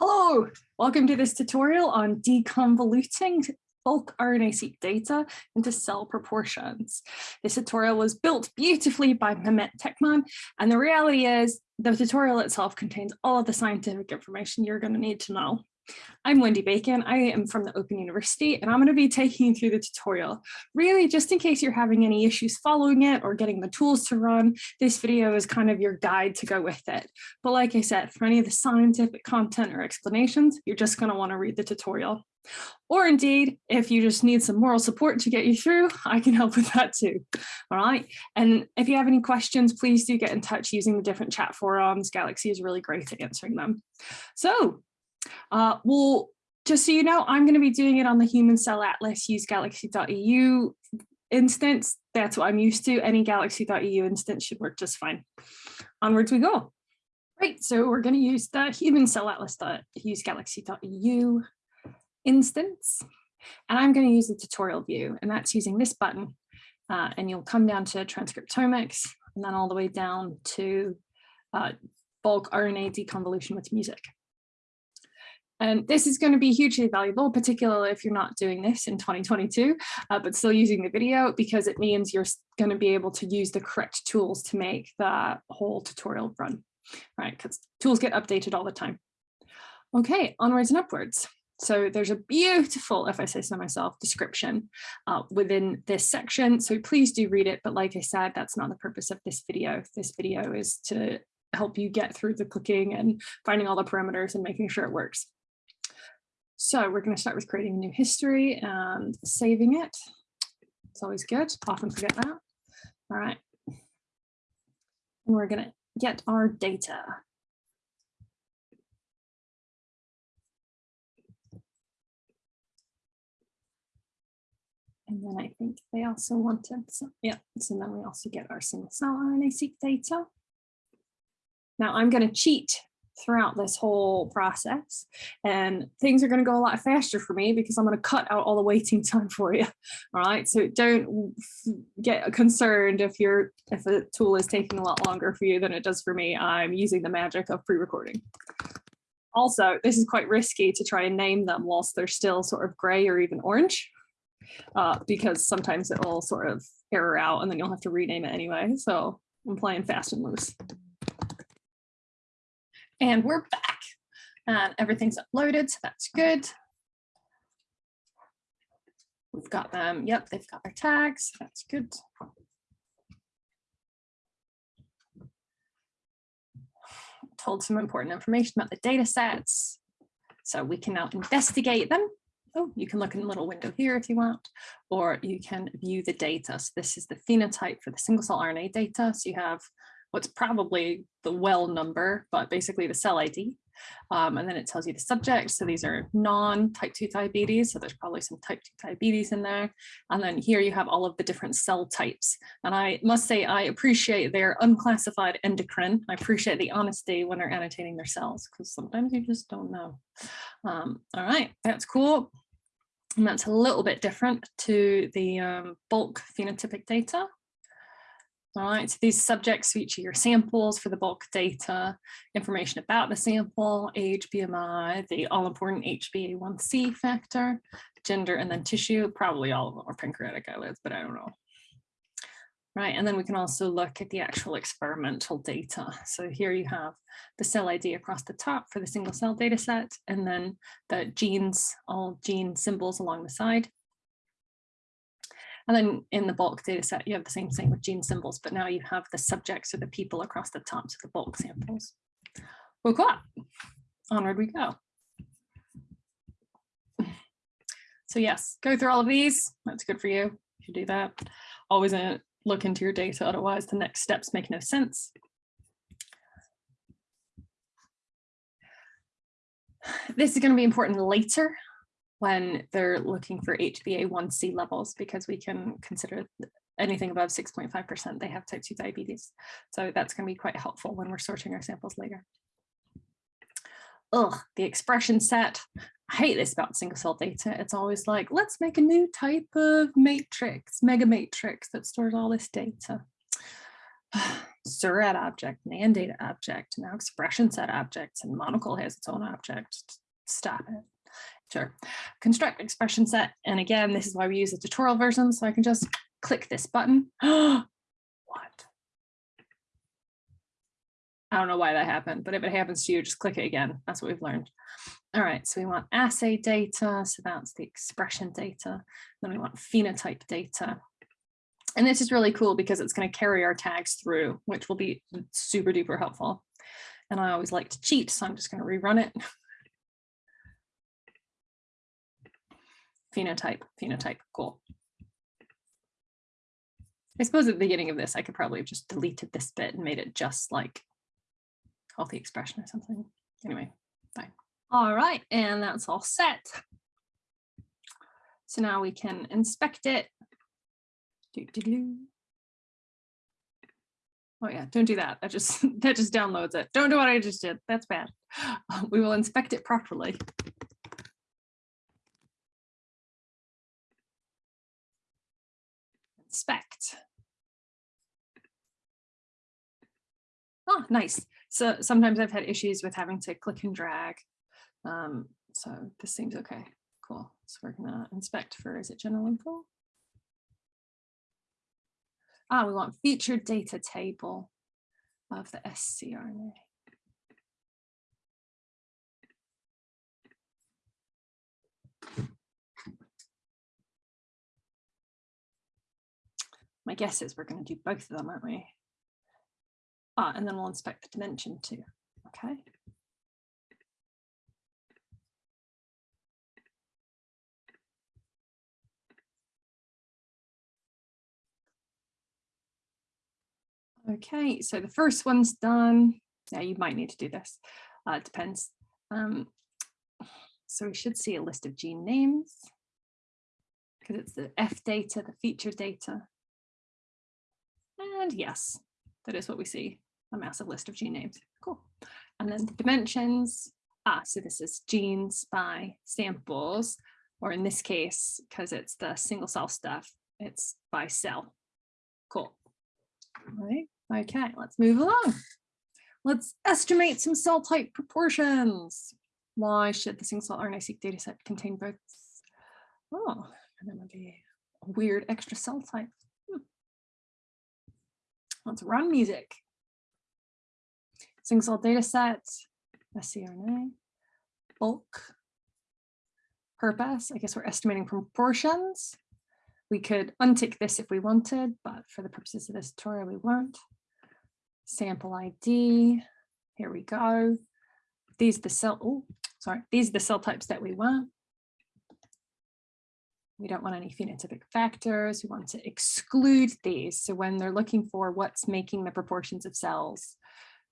Hello, welcome to this tutorial on deconvoluting bulk RNA-seq data into cell proportions. This tutorial was built beautifully by Mehmet Tekman, and the reality is the tutorial itself contains all of the scientific information you're going to need to know. I'm Wendy Bacon. I am from the Open University and I'm going to be taking you through the tutorial. Really, just in case you're having any issues following it or getting the tools to run, this video is kind of your guide to go with it. But like I said, for any of the scientific content or explanations, you're just going to want to read the tutorial. Or indeed, if you just need some moral support to get you through, I can help with that too. All right. And if you have any questions, please do get in touch using the different chat forums. Galaxy is really great at answering them. So uh, well, just so you know, I'm going to be doing it on the Human Cell Atlas use galaxy.eu instance. That's what I'm used to. Any galaxy.eu instance should work just fine. Onwards we go. Right, so we're going to use the Human Cell Atlas.use galaxy.eu instance. And I'm going to use the tutorial view, and that's using this button. Uh, and you'll come down to transcriptomics, and then all the way down to uh, bulk RNA deconvolution with music. And this is going to be hugely valuable, particularly if you're not doing this in 2022, uh, but still using the video because it means you're going to be able to use the correct tools to make the whole tutorial run, right? Because tools get updated all the time. Okay, onwards and upwards. So there's a beautiful, if I say so myself, description uh, within this section. So please do read it. But like I said, that's not the purpose of this video. This video is to help you get through the clicking and finding all the parameters and making sure it works. So we're going to start with creating a new history and saving it. It's always good. Often forget that. All right. And we're going to get our data. And then I think they also wanted, some, yeah, so then we also get our single cell RNA-seq data. Now I'm going to cheat throughout this whole process and things are going to go a lot faster for me because I'm going to cut out all the waiting time for you all right? So don't get concerned if you're if a tool is taking a lot longer for you than it does for me. I'm using the magic of pre-recording. Also this is quite risky to try and name them whilst they're still sort of gray or even orange uh, because sometimes it will sort of error out and then you'll have to rename it anyway. So I'm playing fast and loose and we're back and everything's uploaded, so that's good. We've got them, yep, they've got their tags, that's good. Told some important information about the data sets. So we can now investigate them. Oh, you can look in the little window here if you want, or you can view the data. So this is the phenotype for the single cell RNA data. So you have what's probably the well number, but basically the cell ID. Um, and then it tells you the subject. So these are non-type 2 diabetes. So there's probably some type 2 diabetes in there. And then here you have all of the different cell types. And I must say, I appreciate their unclassified endocrine. I appreciate the honesty when they're annotating their cells because sometimes you just don't know. Um, all right, that's cool. And that's a little bit different to the um, bulk phenotypic data. All right, so these subjects feature your samples for the bulk data, information about the sample, age, BMI, the all-important HbA1c factor, gender, and then tissue. Probably all of them are pancreatic islets, but I don't know. Right, and then we can also look at the actual experimental data. So here you have the cell ID across the top for the single cell data set, and then the genes, all gene symbols along the side. And then in the bulk data set, you have the same thing with gene symbols, but now you have the subjects or the people across the tops of the bulk samples. Woke up, onward we go. So yes, go through all of these. That's good for you. You should do that. Always uh, look into your data, otherwise the next steps make no sense. This is going to be important later when they're looking for HbA1c levels because we can consider anything above 6.5% they have type 2 diabetes. So that's going to be quite helpful when we're sorting our samples later. Ugh, the expression set. I hate this about single cell data. It's always like, let's make a new type of matrix, mega matrix that stores all this data. Seurat object, AnnData object, now expression set objects, and monocle has its own object. Stop it. Sure. Construct expression set. And again, this is why we use the tutorial version. So I can just click this button. what? I don't know why that happened, but if it happens to you, just click it again. That's what we've learned. All right, so we want assay data. So that's the expression data. Then we want phenotype data. And this is really cool because it's going to carry our tags through, which will be super duper helpful. And I always like to cheat, so I'm just going to rerun it. phenotype, phenotype, cool. I suppose at the beginning of this, I could probably have just deleted this bit and made it just like healthy expression or something. Anyway, fine. All right, and that's all set. So now we can inspect it. Doo -doo -doo. Oh yeah, don't do that. That just that just downloads it. Don't do what I just did. That's bad. We will inspect it properly. Inspect. Oh, nice. So sometimes I've had issues with having to click and drag. Um, so this seems okay. Cool. So we're gonna inspect for, is it general info? Ah, we want featured data table of the scRNA. My guess is we're going to do both of them, aren't we? Ah, and then we'll inspect the dimension too. Okay. Okay, so the first one's done. Now you might need to do this. Uh, it depends. Um, so we should see a list of gene names because it's the F data, the feature data. And yes, that is what we see a massive list of gene names. Cool. And then the dimensions. Ah, so this is genes by samples, or in this case, because it's the single cell stuff, it's by cell. Cool. All right. Okay, let's move along. Let's estimate some cell type proportions. Why should the single cell RNA-seq dataset contain both? Oh, and then be a weird extra cell type. Let's run music single cell data set, scRNA, bulk, purpose. I guess we're estimating proportions. We could untick this if we wanted, but for the purposes of this tutorial, we won't. Sample ID, here we go. These are the cell, oh, sorry, these are the cell types that we want. We don't want any phenotypic factors. We want to exclude these. So when they're looking for what's making the proportions of cells,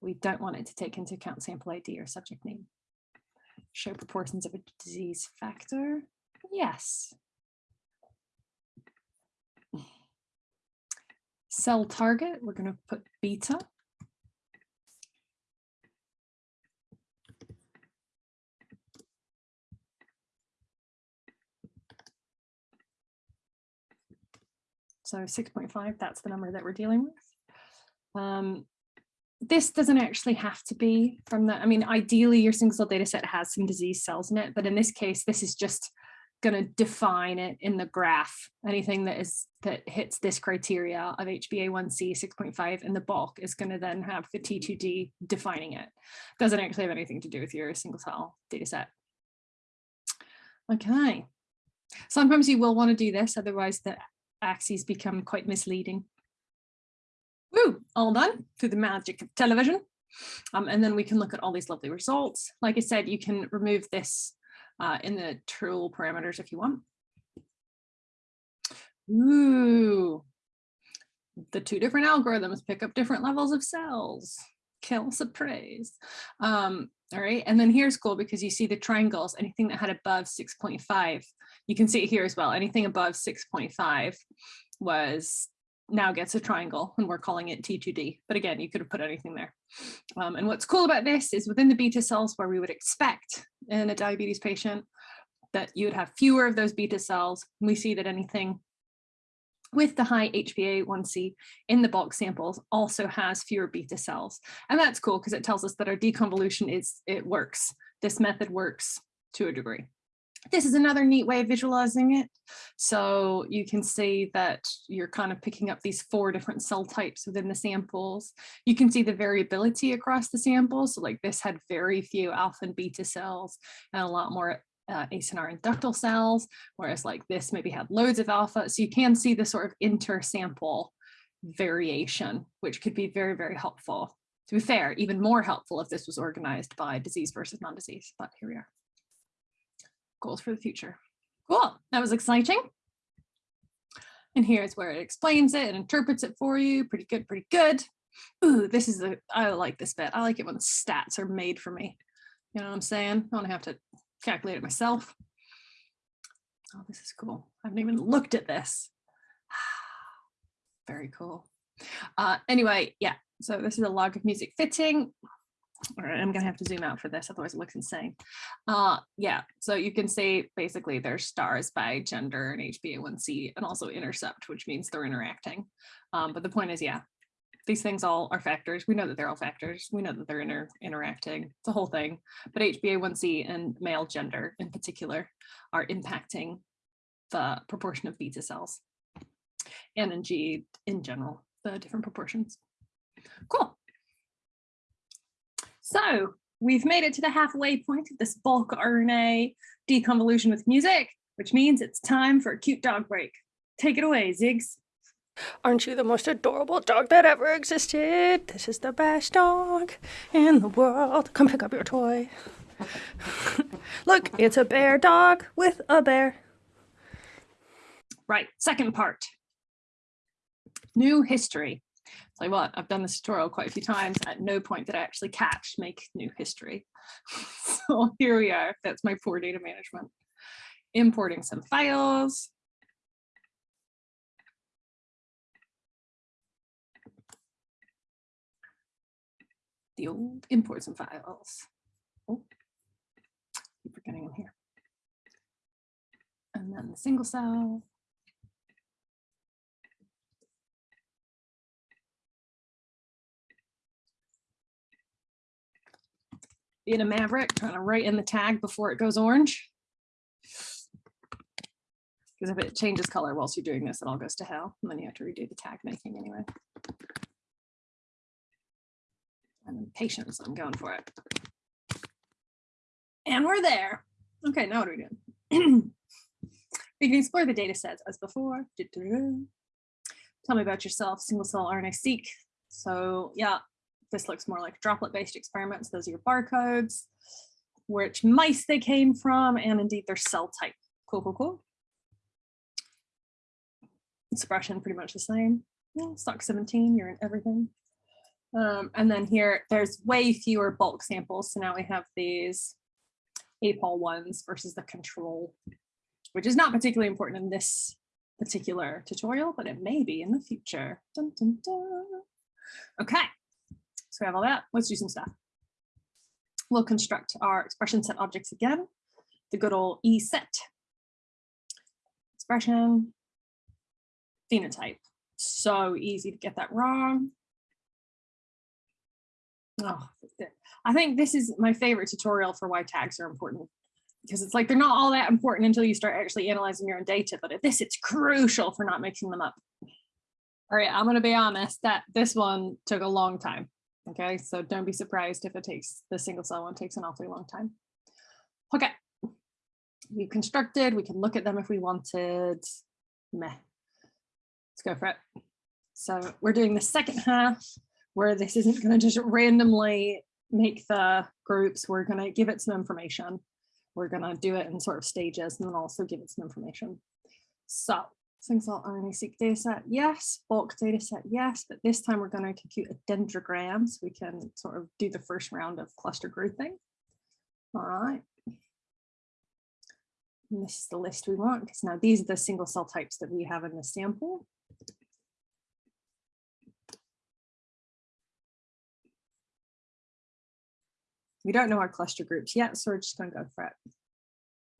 we don't want it to take into account sample ID or subject name. Show proportions of a disease factor. Yes. Cell target, we're going to put beta. So 6.5, that's the number that we're dealing with. Um, this doesn't actually have to be from the, I mean, ideally your single cell data set has some disease cells in it, but in this case, this is just going to define it in the graph. Anything that is that hits this criteria of HbA1c 6.5 in the bulk is going to then have the T2D defining it. Doesn't actually have anything to do with your single cell data set. Okay. Sometimes you will want to do this, otherwise the axes become quite misleading. Woo, all done through the magic of television. Um, and then we can look at all these lovely results. Like I said, you can remove this uh, in the tool parameters if you want. Ooh, the two different algorithms pick up different levels of cells. Kill surprise. Um, all right, and then here's cool because you see the triangles, anything that had above 6.5, you can see it here as well. Anything above 6.5 was now gets a triangle and we're calling it T2D. But again, you could have put anything there. Um, and what's cool about this is within the beta cells where we would expect in a diabetes patient that you would have fewer of those beta cells. We see that anything with the high HbA1c in the bulk samples also has fewer beta cells. And that's cool because it tells us that our deconvolution is, it works. This method works to a degree. This is another neat way of visualizing it. So you can see that you're kind of picking up these four different cell types within the samples. You can see the variability across the samples. So like this had very few alpha and beta cells and a lot more uh, acinar and ductal cells, whereas like this maybe had loads of alpha. So you can see the sort of inter-sample variation, which could be very, very helpful. To be fair, even more helpful if this was organized by disease versus non-disease, but here we are. Goals for the future. Cool, that was exciting. And here's where it explains it and interprets it for you. Pretty good, pretty good. Ooh, this is a, I like this bit. I like it when the stats are made for me. You know what I'm saying? I don't have to calculate it myself. Oh, this is cool. I haven't even looked at this. Very cool. Uh, anyway, yeah, so this is a log of music fitting. All right, I'm gonna have to zoom out for this, otherwise it looks insane. Uh, yeah, so you can see basically there's stars by gender and HbA1c and also intercept, which means they're interacting. Um, but the point is, yeah, these things all are factors. We know that they're all factors. We know that they're inter interacting. It's a whole thing. But HbA1c and male gender in particular are impacting the proportion of beta cells and in G in general, the different proportions. Cool. So we've made it to the halfway point of this bulk RNA deconvolution with music, which means it's time for a cute dog break. Take it away, Ziggs. Aren't you the most adorable dog that ever existed? This is the best dog in the world. Come pick up your toy. Look, it's a bear dog with a bear. Right, second part. New history. You what, I've done this tutorial quite a few times. At no point did I actually catch make new history. so here we are. That's my poor data management. Importing some files. The old imports and files. Oh, keep forgetting them here. And then the single cell. Being a maverick, trying to write in the tag before it goes orange. Because if it changes color whilst you're doing this, it all goes to hell. And then you have to redo the tag making anyway. So I'm going for it. And we're there. Okay, now what are we doing? we can explore the data sets as before. Tell me about yourself, single cell RNA-seq. So yeah, this looks more like droplet-based experiments. Those are your barcodes, which mice they came from, and indeed their cell type. Cool, cool, cool. Expression pretty much the same. Stock 17, you're in everything. Um, and then here, there's way fewer bulk samples. So now we have these APOL ones versus the control, which is not particularly important in this particular tutorial, but it may be in the future. Dun, dun, dun. Okay, so we have all that. Let's do some stuff. We'll construct our expression set objects again. The good old E set. Expression, phenotype. So easy to get that wrong. Oh, I think this is my favorite tutorial for why tags are important because it's like they're not all that important until you start actually analyzing your own data. But at this, it's crucial for not mixing them up. All right, I'm going to be honest that this one took a long time. Okay, so don't be surprised if it takes the single cell one takes an awfully long time. Okay, we've constructed, we can look at them if we wanted. Meh. Let's go for it. So we're doing the second half where this isn't going to just randomly make the groups. We're going to give it some information. We're going to do it in sort of stages and then also give it some information. So single cell RNA-seq dataset, yes. Bulk dataset, yes. But this time we're going to compute a dendrogram so we can sort of do the first round of cluster grouping. All right. And this is the list we want because now these are the single cell types that we have in the sample. We don't know our cluster groups yet, so we're just to go for it.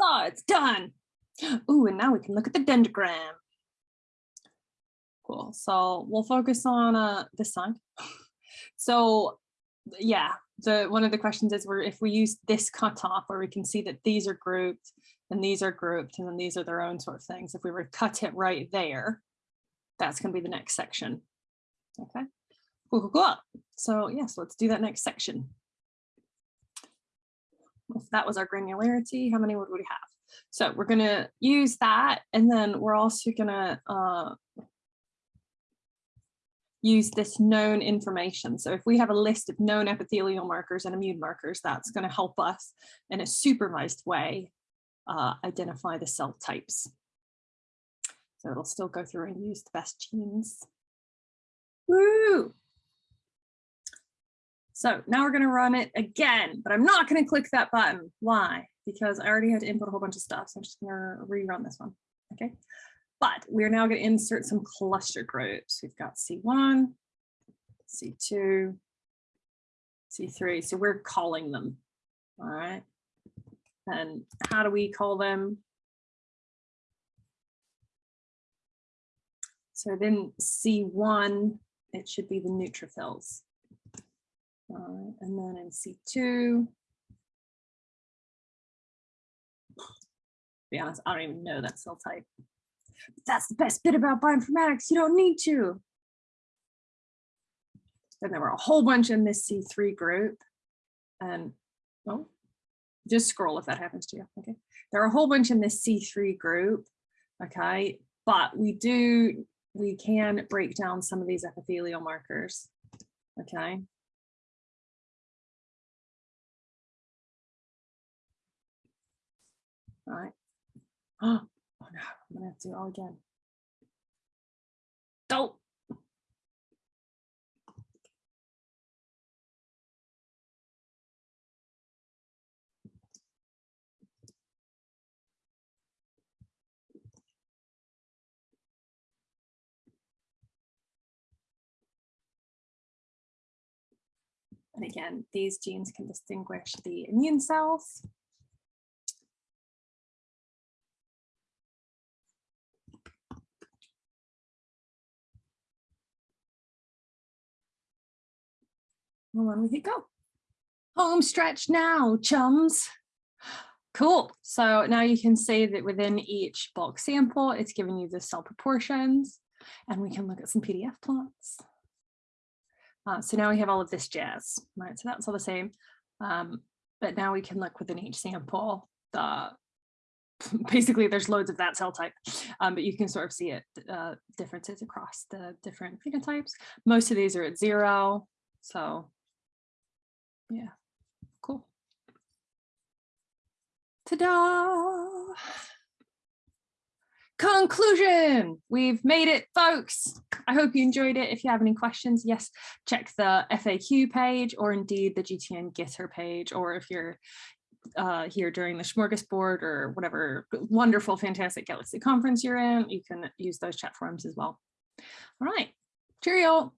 Oh, it's done. Ooh, and now we can look at the dendrogram. Cool. So we'll focus on uh, this side. So yeah, the one of the questions is where if we use this cutoff where we can see that these are grouped and these are grouped and then these are their own sort of things. If we were to cut it right there, that's going to be the next section. Okay. Cool, cool, cool. So yes, let's do that next section. If that was our granularity, how many would we have? So we're going to use that and then we're also going to uh, use this known information. So if we have a list of known epithelial markers and immune markers, that's going to help us in a supervised way uh, identify the cell types. So it'll still go through and use the best genes. Woo! So now we're going to run it again, but I'm not going to click that button. Why? Because I already had to input a whole bunch of stuff. So I'm just going to rerun this one. Okay. But we're now going to insert some cluster groups. We've got C1, C2, C3. So we're calling them. All right. And how do we call them? So then C1, it should be the neutrophils. Uh, and then in C2, be honest, I don't even know that cell type. That's the best bit about bioinformatics. You don't need to. Then there were a whole bunch in this C3 group. And oh, just scroll if that happens to you. Okay. There are a whole bunch in this C3 group. Okay. But we do, we can break down some of these epithelial markers. Okay. Right. Oh, oh no, I'm gonna have to do it all again. Don't. And again, these genes can distinguish the immune cells Well, then we could go. Home stretch now, chums. Cool. So now you can see that within each bulk sample, it's giving you the cell proportions and we can look at some PDF plots. Uh, so now we have all of this jazz, right? So that's all the same. Um, but now we can look within each sample, the basically there's loads of that cell type, um, but you can sort of see it uh, differences across the different phenotypes. Most of these are at zero. So yeah, cool. Ta-da! Conclusion, we've made it, folks. I hope you enjoyed it. If you have any questions, yes, check the FAQ page or indeed the GTN Gitter page, or if you're uh, here during the smorgasbord or whatever wonderful, fantastic Galaxy conference you're in, you can use those chat forums as well. All right, cheerio.